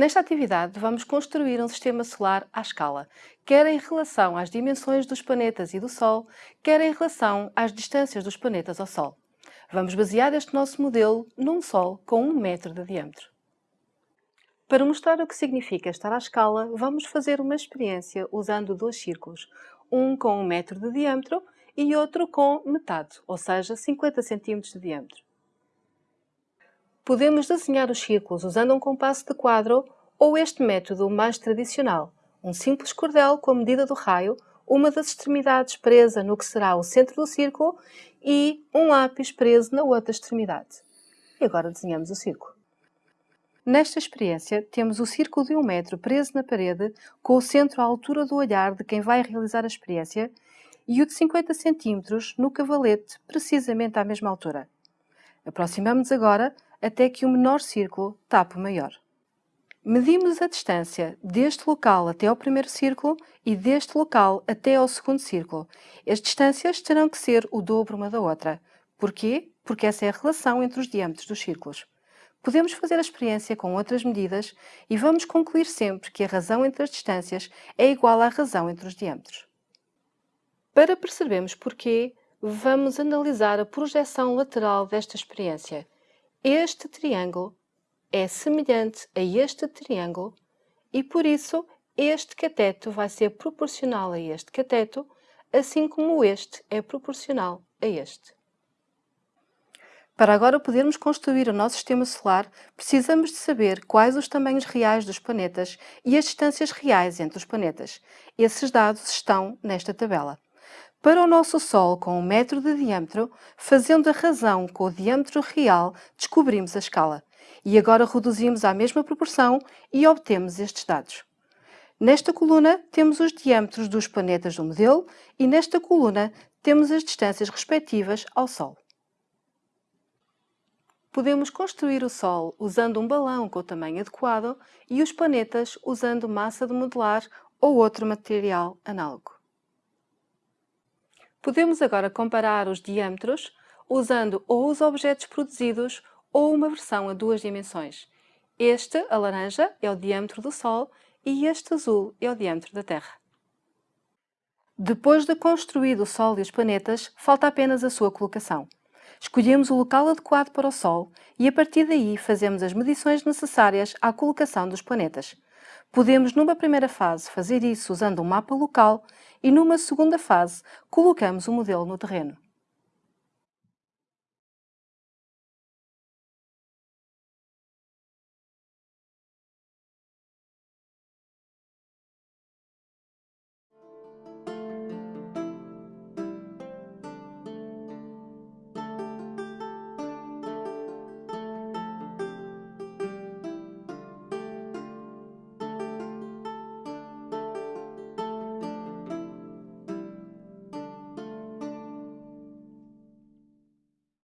Nesta atividade, vamos construir um sistema solar à escala, quer em relação às dimensões dos planetas e do Sol, quer em relação às distâncias dos planetas ao Sol. Vamos basear este nosso modelo num Sol com um metro de diâmetro. Para mostrar o que significa estar à escala, vamos fazer uma experiência usando dois círculos, um com um metro de diâmetro e outro com metade, ou seja, 50 cm de diâmetro. Podemos desenhar os círculos usando um compasso de quadro ou este método mais tradicional, um simples cordel com a medida do raio, uma das extremidades presa no que será o centro do círculo e um lápis preso na outra extremidade. E agora desenhamos o círculo. Nesta experiência, temos o círculo de um metro preso na parede, com o centro à altura do olhar de quem vai realizar a experiência, e o de 50 cm no cavalete, precisamente à mesma altura. Aproximamos-nos agora até que o menor círculo tape o maior. Medimos a distância deste local até ao primeiro círculo e deste local até ao segundo círculo. As distâncias terão que ser o dobro uma da outra. Porquê? Porque essa é a relação entre os diâmetros dos círculos. Podemos fazer a experiência com outras medidas e vamos concluir sempre que a razão entre as distâncias é igual à razão entre os diâmetros. Para percebermos porquê, vamos analisar a projeção lateral desta experiência. Este triângulo é semelhante a este triângulo e, por isso, este cateto vai ser proporcional a este cateto, assim como este é proporcional a este. Para agora podermos construir o nosso sistema solar, precisamos de saber quais os tamanhos reais dos planetas e as distâncias reais entre os planetas. Esses dados estão nesta tabela. Para o nosso Sol com um metro de diâmetro, fazendo a razão com o diâmetro real, descobrimos a escala. E agora reduzimos à mesma proporção e obtemos estes dados. Nesta coluna temos os diâmetros dos planetas do modelo e nesta coluna temos as distâncias respectivas ao Sol. Podemos construir o Sol usando um balão com o tamanho adequado e os planetas usando massa de modelar ou outro material análogo. Podemos agora comparar os diâmetros usando ou os objetos produzidos ou uma versão a duas dimensões. Este, a laranja, é o diâmetro do Sol e este azul é o diâmetro da Terra. Depois de construído o Sol e os planetas, falta apenas a sua colocação. Escolhemos o local adequado para o Sol e a partir daí fazemos as medições necessárias à colocação dos planetas. Podemos, numa primeira fase, fazer isso usando um mapa local e, numa segunda fase, colocamos o modelo no terreno.